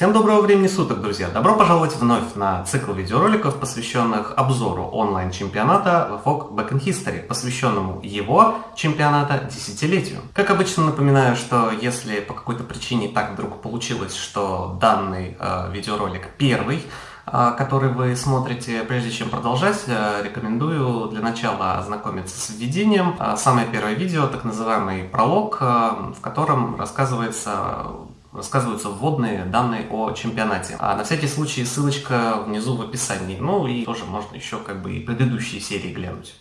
Всем доброго времени суток, друзья! Добро пожаловать вновь на цикл видеороликов, посвященных обзору онлайн-чемпионата VFOG Back in History, посвященному его чемпионата десятилетию. Как обычно напоминаю, что если по какой-то причине так вдруг получилось, что данный э, видеоролик первый, э, который вы смотрите, прежде чем продолжать, э, рекомендую для начала ознакомиться с введением. Э, самое первое видео, так называемый пролог, в котором рассказывается рассказываются вводные данные о чемпионате. А на всякий случай ссылочка внизу в описании. Ну и тоже можно еще как бы и предыдущие серии глянуть.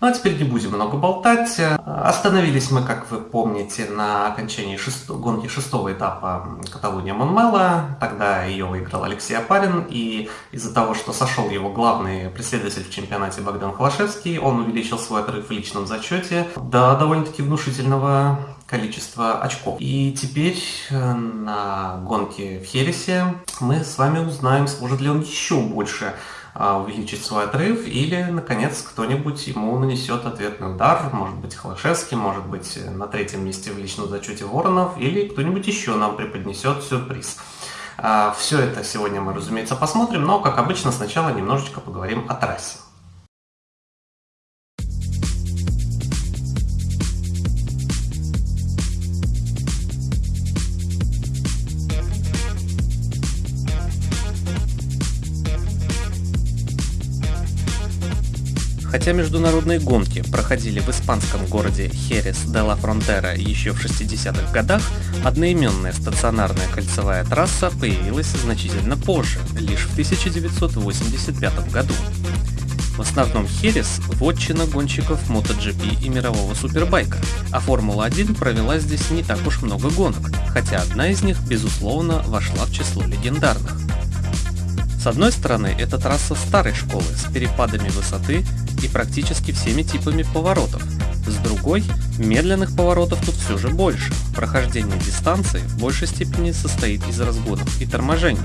Ну а теперь не будем много болтать. Остановились мы, как вы помните, на окончании шест... гонки шестого этапа Каталуния Монмела. Тогда ее выиграл Алексей Апарин. И из-за того, что сошел его главный преследователь в чемпионате Богдан Холошевский, он увеличил свой отрыв в личном зачете до довольно-таки внушительного количества очков. И теперь э, на гонке в Хересе мы с вами узнаем, сможет ли он еще больше а, увеличить свой отрыв, или, наконец, кто-нибудь ему нанесет ответный удар, может быть, Холошевский, может быть, на третьем месте в личном зачете Воронов, или кто-нибудь еще нам преподнесет сюрприз. А, Все это сегодня мы, разумеется, посмотрим, но, как обычно, сначала немножечко поговорим о трассе. Хотя международные гонки проходили в испанском городе Херес де ла Фронтера еще в 60-х годах, одноименная стационарная кольцевая трасса появилась значительно позже, лишь в 1985 году. В основном Херес – вотчина гонщиков MotoGP и мирового супербайка, а Формула-1 провела здесь не так уж много гонок, хотя одна из них, безусловно, вошла в число легендарных. С одной стороны, это трасса старой школы с перепадами высоты и практически всеми типами поворотов. С другой, медленных поворотов тут все же больше. Прохождение дистанции в большей степени состоит из разгонов и торможений.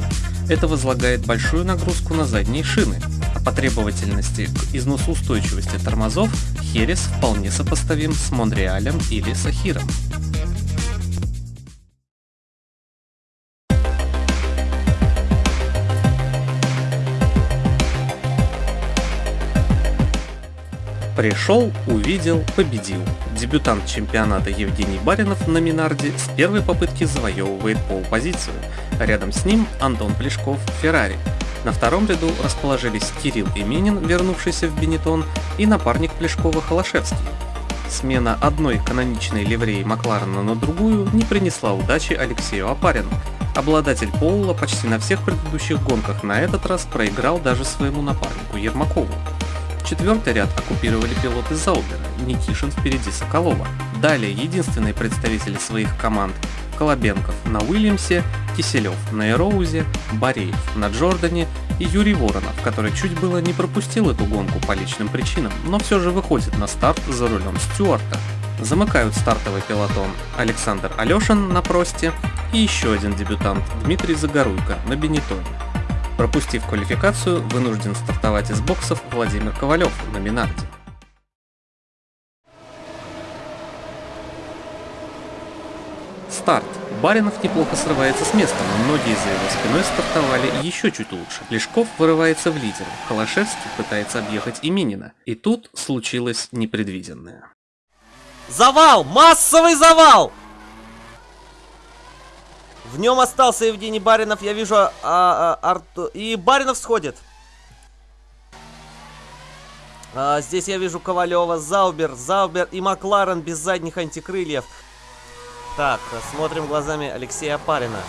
Это возлагает большую нагрузку на задние шины, а по требовательности к износоустойчивости тормозов Херес вполне сопоставим с Монреалем или Сахиром. Пришел, увидел, победил. Дебютант чемпионата Евгений Баринов на Минарде с первой попытки завоевывает пол-позицию. Рядом с ним Антон Плешков Феррари. На втором ряду расположились Кирилл Именин, вернувшийся в Бенетон, и напарник Плешкова Холошевский. Смена одной каноничной ливреи Макларена на другую не принесла удачи Алексею Апарину. Обладатель Поула почти на всех предыдущих гонках на этот раз проиграл даже своему напарнику Ермакову. Четвертый ряд оккупировали пилоты Заубера, Никишин впереди Соколова. Далее единственные представители своих команд Колобенков на Уильямсе, Киселев на Эроузе, Бореев на Джордане и Юрий Воронов, который чуть было не пропустил эту гонку по личным причинам, но все же выходит на старт за рулем Стюарта. Замыкают стартовый пилотон Александр Алешин на Просте и еще один дебютант Дмитрий Загоруйко на Бенетоне. Пропустив квалификацию, вынужден стартовать из боксов Владимир Ковалев на Минарде. Старт. Баринов неплохо срывается с места, но многие за его спиной стартовали еще чуть лучше. Лешков вырывается в лидер, Холошевский пытается объехать Именина. И тут случилось непредвиденное. Завал! Массовый завал! В нем остался Евгений Баринов, я вижу а, а, Арту... И Баринов сходит. А, здесь я вижу Ковалева, Заубер, Заубер и Макларен без задних антикрыльев. Так, смотрим глазами Алексея Апарина.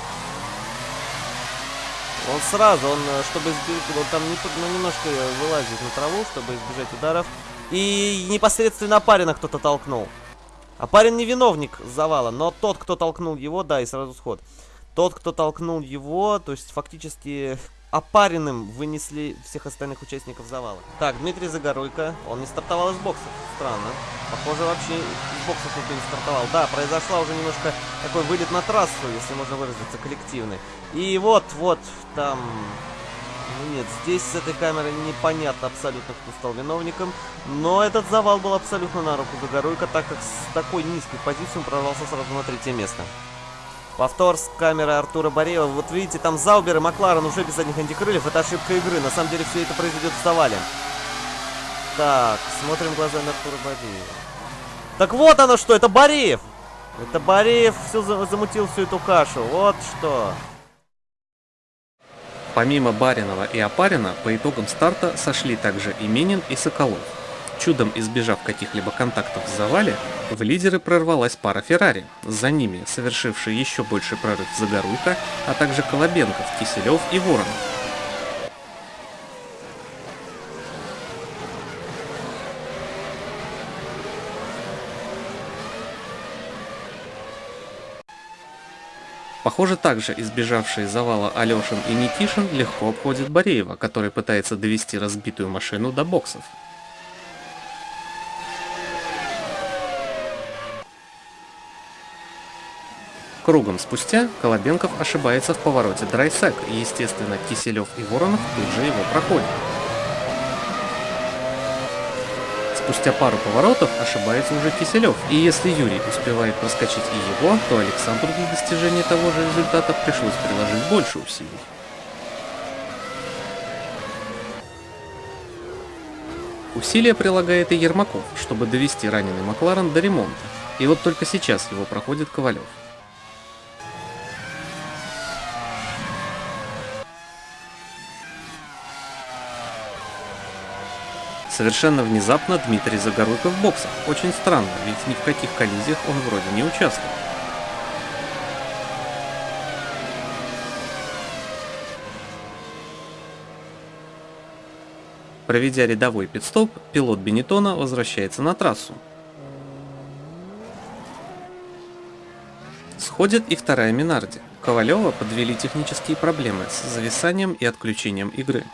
Он сразу, он, чтобы избежать, он там не, ну, немножко вылазит на траву, чтобы избежать ударов. И непосредственно Апарина кто-то толкнул. Апарин не виновник завала, но тот, кто толкнул его, да, и сразу сход. Тот, кто толкнул его, то есть фактически опаренным вынесли всех остальных участников завала. Так, Дмитрий Загоруйко, он не стартовал из боксов, странно. Похоже, вообще из боксов никто не стартовал. Да, произошла уже немножко такой вылет на трассу, если можно выразиться, коллективный. И вот, вот, там... Ну нет, здесь с этой камеры непонятно абсолютно, кто стал виновником. Но этот завал был абсолютно на руку Загоруйко, так как с такой низкой позиции он прорвался сразу на третье место. Повтор с камеры Артура Бореева. Вот видите, там Заубер и Макларен уже без задних антикрыльев. Это ошибка игры. На самом деле все это произойдет в завале. Так, смотрим глазами Артура Бореева. Так вот оно что, это Бореев! Это Бореев все замутил всю эту кашу. Вот что. Помимо Баринова и Опарина, по итогам старта сошли также Именин и Соколов. Чудом избежав каких-либо контактов в завале, в лидеры прорвалась пара Феррари. За ними совершивший еще больший прорыв Загоруйко, а также Колобенков, Киселев и Воронов. Похоже, также избежавшие завала Алешин и Никишин легко обходят Бореева, который пытается довести разбитую машину до боксов. Кругом спустя Колобенков ошибается в повороте драйсек, и естественно Киселев и Воронов тут же его проходят. Спустя пару поворотов ошибается уже Киселев, и если Юрий успевает проскочить и его, то Александру для достижения того же результата пришлось приложить больше усилий. Усилия прилагает и Ермаков, чтобы довести раненый Макларен до ремонта, и вот только сейчас его проходит Ковалев. Совершенно внезапно Дмитрий Загоруйко в боксах. Очень странно, ведь ни в каких коллизиях он вроде не участвовал. Проведя рядовой пидстоп, пилот Бенетона возвращается на трассу. Сходит и вторая Минарди. Ковалева подвели технические проблемы с зависанием и отключением игры.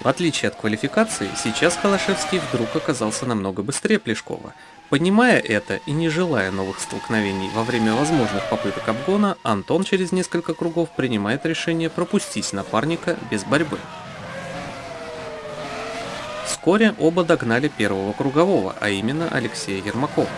В отличие от квалификации, сейчас Холошевский вдруг оказался намного быстрее Плешкова. Понимая это и не желая новых столкновений во время возможных попыток обгона, Антон через несколько кругов принимает решение пропустить напарника без борьбы. Вскоре оба догнали первого кругового, а именно Алексея Ермакова.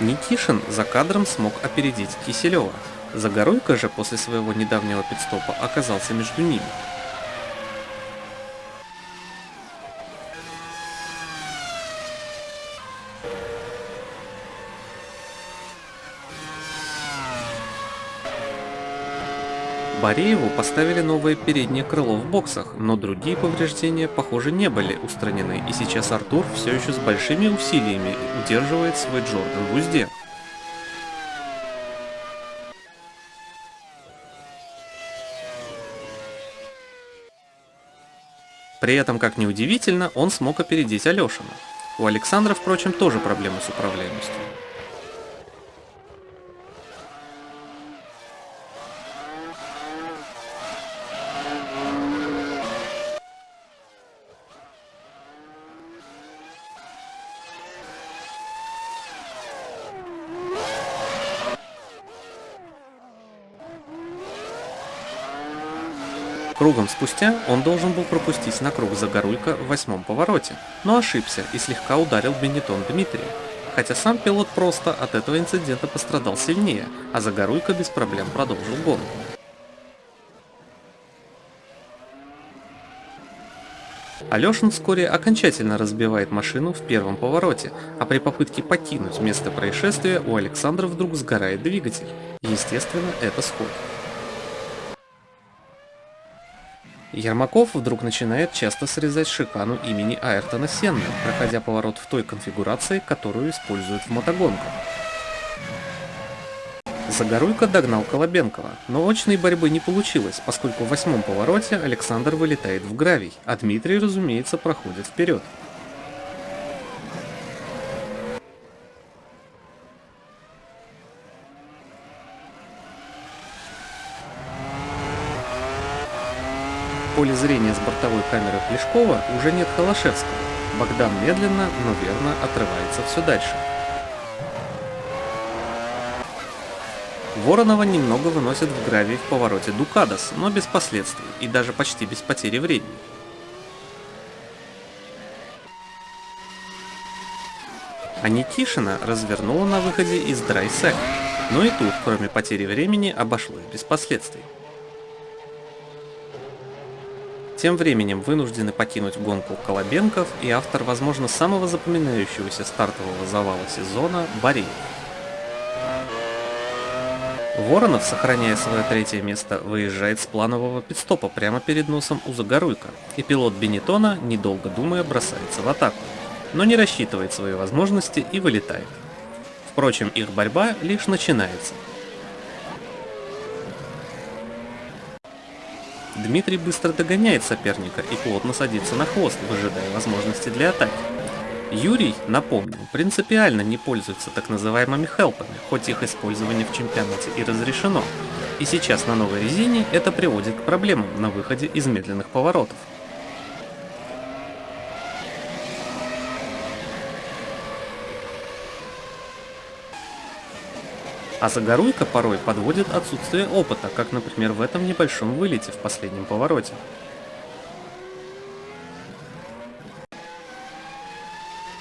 Никишин за кадром смог опередить Киселева. Загоруйко же после своего недавнего пидстопа оказался между ними. Борееву поставили новое переднее крыло в боксах, но другие повреждения, похоже, не были устранены, и сейчас Артур все еще с большими усилиями удерживает свой Джордан в узде. При этом, как ни удивительно, он смог опередить Алешина. У Александра, впрочем, тоже проблемы с управляемостью. Кругом спустя он должен был пропустить на круг Загоруйка в восьмом повороте, но ошибся и слегка ударил Бенетон Дмитрия. Хотя сам пилот просто от этого инцидента пострадал сильнее, а Загоруйка без проблем продолжил гонку. Алешин вскоре окончательно разбивает машину в первом повороте, а при попытке покинуть место происшествия у Александра вдруг сгорает двигатель. Естественно, это сход. Ермаков вдруг начинает часто срезать шикану имени Айртона Сенна, проходя поворот в той конфигурации, которую используют в мотогонках. Загоруйко догнал Колобенкова, но очной борьбы не получилось, поскольку в восьмом повороте Александр вылетает в гравий, а Дмитрий, разумеется, проходит вперед. Поле зрения с бортовой камеры Плешкова уже нет Холошевского. Богдан медленно, но верно отрывается все дальше. Воронова немного выносят в гравий в повороте Дукадос, но без последствий и даже почти без потери времени. А Никишина развернула на выходе из драйсек, но и тут, кроме потери времени, обошлось без последствий. Тем временем вынуждены покинуть гонку Колобенков и автор, возможно, самого запоминающегося стартового завала сезона Бореев. Воронов, сохраняя свое третье место, выезжает с планового пидстопа прямо перед носом у Загоруйка, и пилот Бенетона, недолго думая, бросается в атаку, но не рассчитывает свои возможности и вылетает. Впрочем, их борьба лишь начинается. Дмитрий быстро догоняет соперника и плотно садится на хвост, выжидая возможности для атаки. Юрий, напомню, принципиально не пользуется так называемыми хелпами, хоть их использование в чемпионате и разрешено. И сейчас на новой резине это приводит к проблемам на выходе из медленных поворотов. А Загоруйка порой подводит отсутствие опыта, как, например, в этом небольшом вылете в последнем повороте.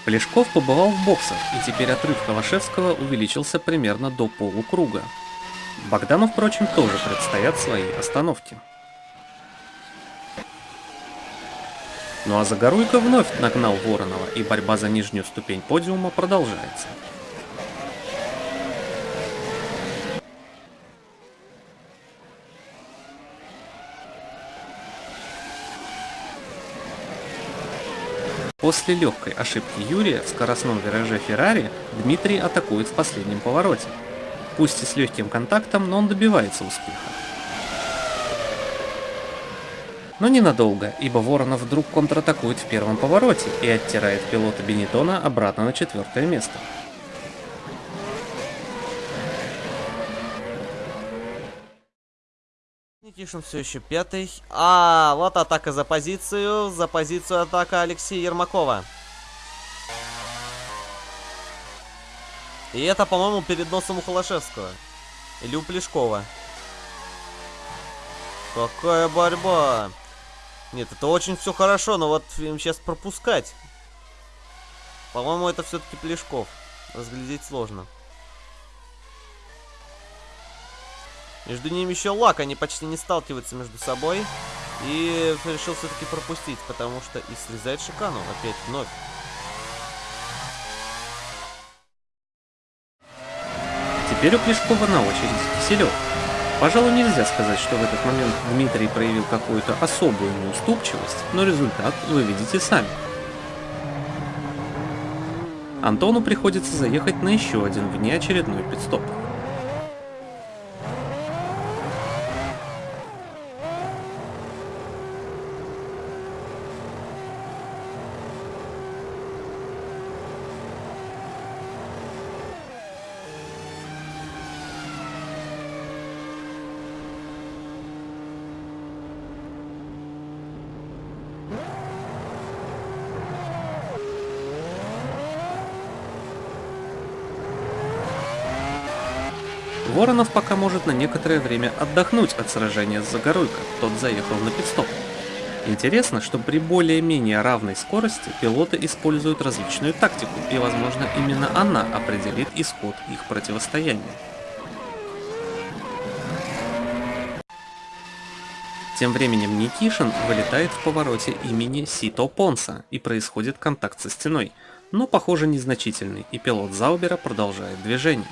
Плешков побывал в боксах, и теперь отрыв Калашевского увеличился примерно до полукруга. Богдану, впрочем, тоже предстоят свои остановки. Ну а Загоруйко вновь нагнал Воронова, и борьба за нижнюю ступень подиума продолжается. После легкой ошибки Юрия в скоростном вираже Феррари Дмитрий атакует в последнем повороте. Пусть и с легким контактом, но он добивается успеха. Но ненадолго, ибо Воронов вдруг контратакует в первом повороте и оттирает пилота Бенетона обратно на четвертое место. Никишин все еще пятый. А, вот атака за позицию. За позицию атака Алексея Ермакова. И это, по-моему, перед носом у Холошевского. Или у Плешкова. Какая борьба. Нет, это очень все хорошо, но вот им сейчас пропускать. По-моему, это все-таки Плешков. Разглядеть сложно. Между ними еще лак, они почти не сталкиваются между собой. И решил все-таки пропустить, потому что и слезает шикану опять вновь. Теперь у Плешкова на очереди Киселев. Пожалуй, нельзя сказать, что в этот момент Дмитрий проявил какую-то особую неуступчивость, но результат вы видите сами. Антону приходится заехать на еще один внеочередной пидстоп. Воронов пока может на некоторое время отдохнуть от сражения с Загоруйко, тот заехал на пидстоп. Интересно, что при более-менее равной скорости пилоты используют различную тактику, и возможно именно она определит исход их противостояния. Тем временем Никишин вылетает в повороте имени Сито Понса, и происходит контакт со стеной, но похоже незначительный, и пилот Заубера продолжает движение.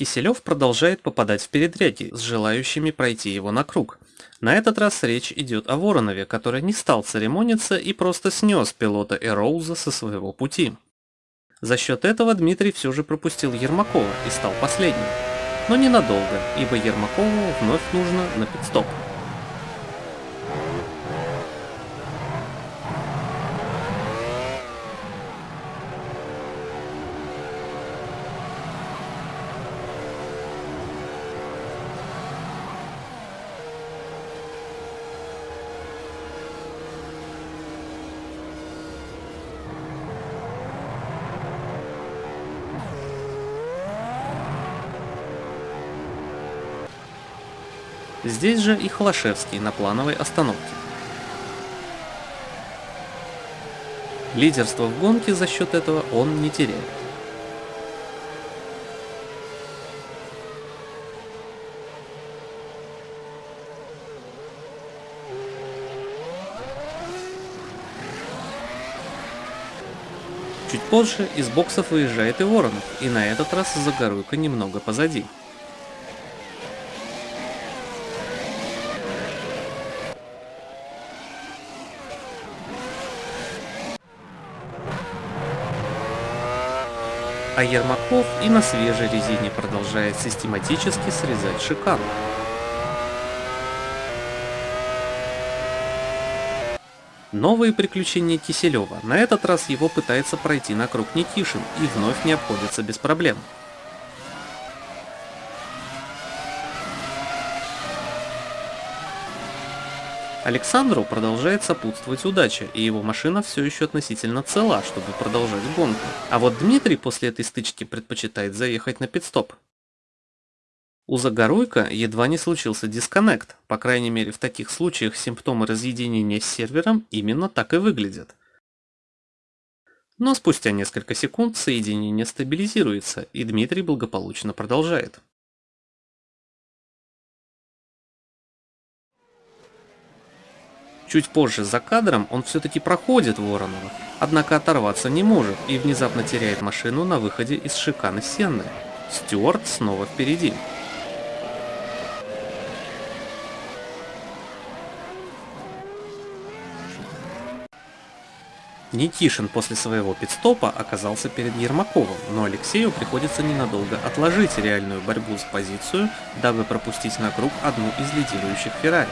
Киселев продолжает попадать в передряги с желающими пройти его на круг. На этот раз речь идет о Воронове, который не стал церемониться и просто снес пилота Эроуза со своего пути. За счет этого Дмитрий все же пропустил Ермакова и стал последним. Но ненадолго, ибо Ермакову вновь нужно на пидстоп. Здесь же и Холошевский на плановой остановке. Лидерство в гонке за счет этого он не теряет. Чуть позже из боксов выезжает и Воронов, и на этот раз Загоруйка немного позади. А Ермаков и на свежей резине продолжает систематически срезать шикану. Новые приключения Киселева. На этот раз его пытается пройти на круг Никишин и вновь не обходится без проблем. Александру продолжает сопутствовать удача, и его машина все еще относительно цела, чтобы продолжать гонку. А вот Дмитрий после этой стычки предпочитает заехать на пидстоп. У Загоруйка едва не случился дисконнект, по крайней мере в таких случаях симптомы разъединения с сервером именно так и выглядят. Но спустя несколько секунд соединение стабилизируется, и Дмитрий благополучно продолжает. Чуть позже за кадром он все-таки проходит Воронова, однако оторваться не может и внезапно теряет машину на выходе из шиканы Сенны. Стюарт снова впереди. Никишин после своего пидстопа оказался перед Ермаковым, но Алексею приходится ненадолго отложить реальную борьбу за позицию, дабы пропустить на круг одну из лидирующих Феррари.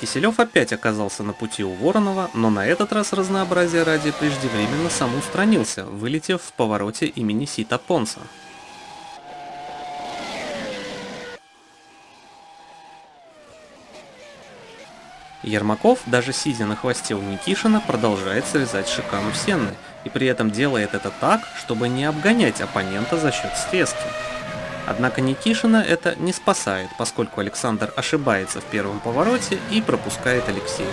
Киселев опять оказался на пути у Воронова, но на этот раз разнообразие ради преждевременно самоустранился, вылетев в повороте имени Сита Понса. Ермаков, даже сидя на хвосте у Никишина, продолжает срезать шикану Сенны, и при этом делает это так, чтобы не обгонять оппонента за счет срезки. Однако Никишина это не спасает, поскольку Александр ошибается в первом повороте и пропускает Алексея.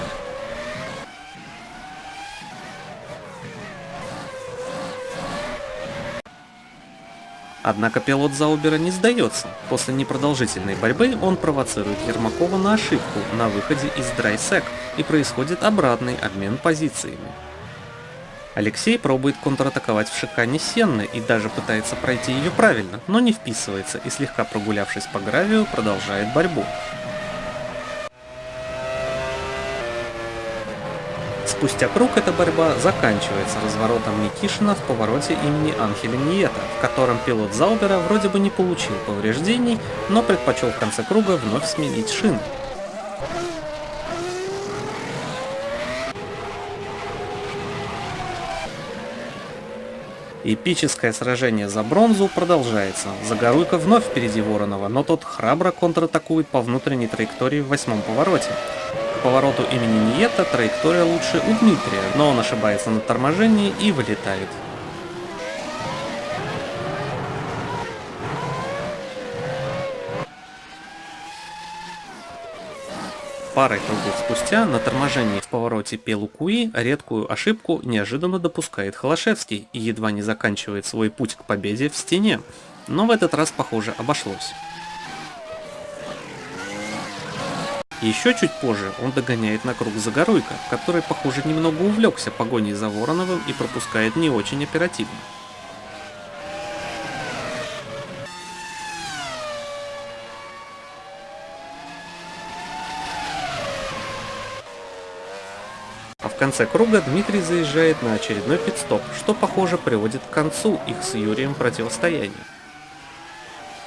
Однако пилот Заубера не сдается. После непродолжительной борьбы он провоцирует Ермакова на ошибку на выходе из драйсек и происходит обратный обмен позициями. Алексей пробует контратаковать в шикане Сенны и даже пытается пройти ее правильно, но не вписывается и слегка прогулявшись по гравию, продолжает борьбу. Спустя круг эта борьба заканчивается разворотом Никишина в повороте имени Анхеля Ниета, в котором пилот Заубера вроде бы не получил повреждений, но предпочел в конце круга вновь сменить шины. Эпическое сражение за бронзу продолжается. Загоруйка вновь впереди Воронова, но тот храбро контратакует по внутренней траектории в восьмом повороте. К повороту имени Ниета траектория лучше у Дмитрия, но он ошибается на торможении и вылетает. Парой кругов спустя на торможении в повороте Пелукуи редкую ошибку неожиданно допускает Холошевский и едва не заканчивает свой путь к победе в стене, но в этот раз, похоже, обошлось. Еще чуть позже он догоняет на круг Загоруйка, который, похоже, немного увлекся погоней за Вороновым и пропускает не очень оперативно. Конце круга Дмитрий заезжает на очередной пидстоп, что похоже приводит к концу их с Юрием противостояния.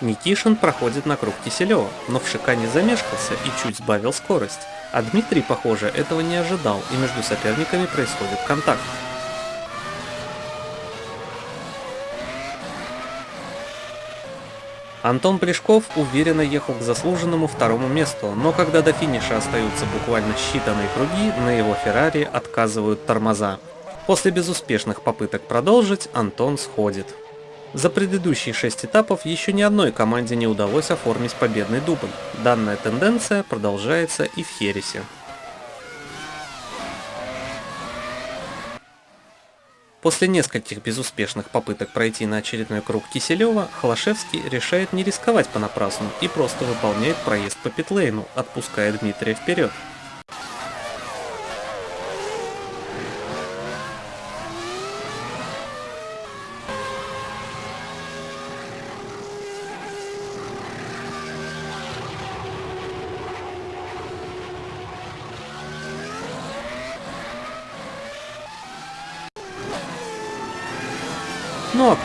Никишин проходит на круг Киселева, но в шикане замешкался и чуть сбавил скорость, а Дмитрий, похоже, этого не ожидал, и между соперниками происходит контакт. Антон Плешков уверенно ехал к заслуженному второму месту, но когда до финиша остаются буквально считанные круги, на его Феррари отказывают тормоза. После безуспешных попыток продолжить, Антон сходит. За предыдущие шесть этапов еще ни одной команде не удалось оформить победный дубль. Данная тенденция продолжается и в Хересе. После нескольких безуспешных попыток пройти на очередной круг Киселева, Холошевский решает не рисковать понапрасну и просто выполняет проезд по питлейну, отпуская Дмитрия вперед.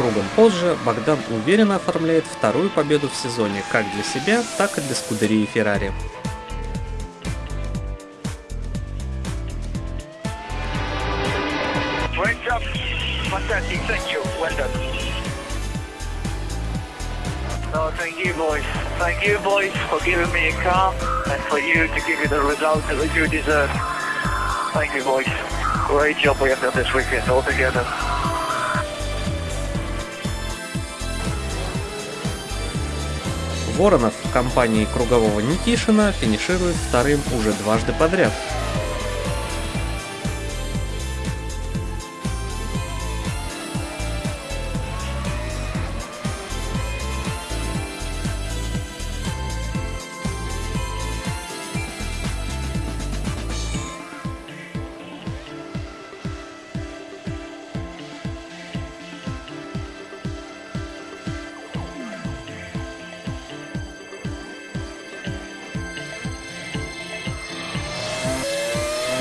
Кругом позже Богдан уверенно оформляет вторую победу в сезоне как для себя, так и для скудерии Феррари. No, thank you, boys. Thank you, boys, for giving me a car and for you to give me the result that you deserve. Thank you, boys. Great job we have done this weekend all together. Воронов в компании кругового Никишина финиширует вторым уже дважды подряд.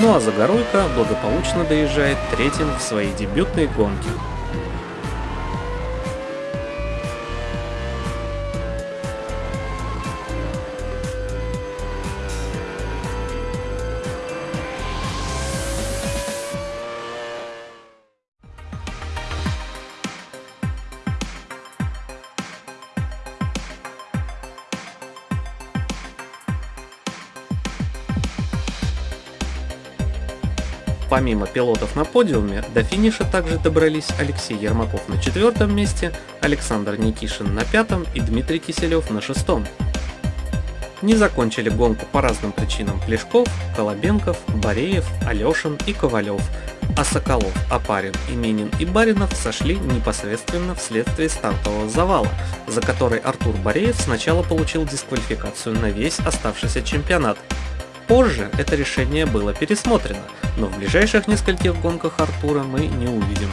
Ну а Загоруйко благополучно доезжает третьим в своей дебютной гонке. Помимо пилотов на подиуме, до финиша также добрались Алексей Ермаков на четвертом месте, Александр Никишин на пятом и Дмитрий Киселев на шестом. Не закончили гонку по разным причинам Плешков, Колобенков, Бореев, Алешин и Ковалев, а Соколов, Апарин, Именин и Баринов сошли непосредственно вследствие стартового завала, за который Артур Бореев сначала получил дисквалификацию на весь оставшийся чемпионат. Позже это решение было пересмотрено – но в ближайших нескольких гонках Артура мы не увидим.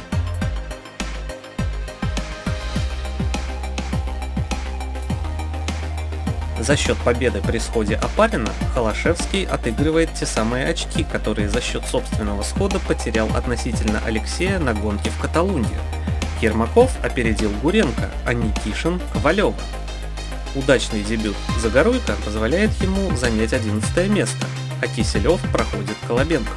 За счет победы при сходе Апарина Холошевский отыгрывает те самые очки, которые за счет собственного схода потерял относительно Алексея на гонке в Каталунии. Ермаков опередил Гуренко, а Никишин – Ковалева. Удачный дебют Загоруйко позволяет ему занять 11 место, а Киселев проходит Колобенкова.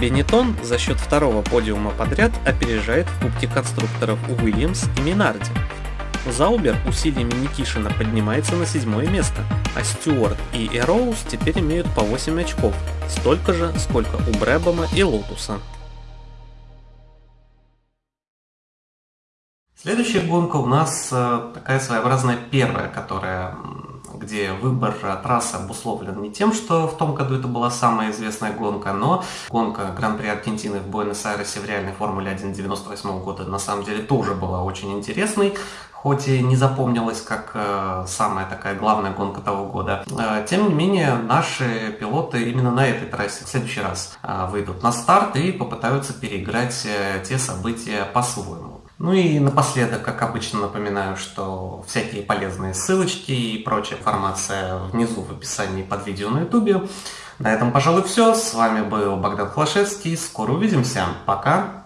Бенетон за счет второго подиума подряд опережает в Кубке конструкторов Уильямс и Минарди. Заубер усилиями Никишина поднимается на седьмое место, а Стюарт и Эрроуз теперь имеют по 8 очков, столько же, сколько у Брэбема и Лотуса. Следующая гонка у нас э, такая своеобразная первая, которая где выбор трассы обусловлен не тем, что в том году это была самая известная гонка, но гонка Гран-при Аргентины в Буэнос-Айресе в реальной Формуле 1 98 года на самом деле тоже была очень интересной, хоть и не запомнилась как э, самая такая главная гонка того года. Э, тем не менее, наши пилоты именно на этой трассе в следующий раз э, выйдут на старт и попытаются переиграть э, те события по-своему. Ну и напоследок, как обычно, напоминаю, что всякие полезные ссылочки и прочая информация внизу в описании под видео на ютубе. На этом, пожалуй, все. С вами был Богдан Хлашевский. Скоро увидимся. Пока.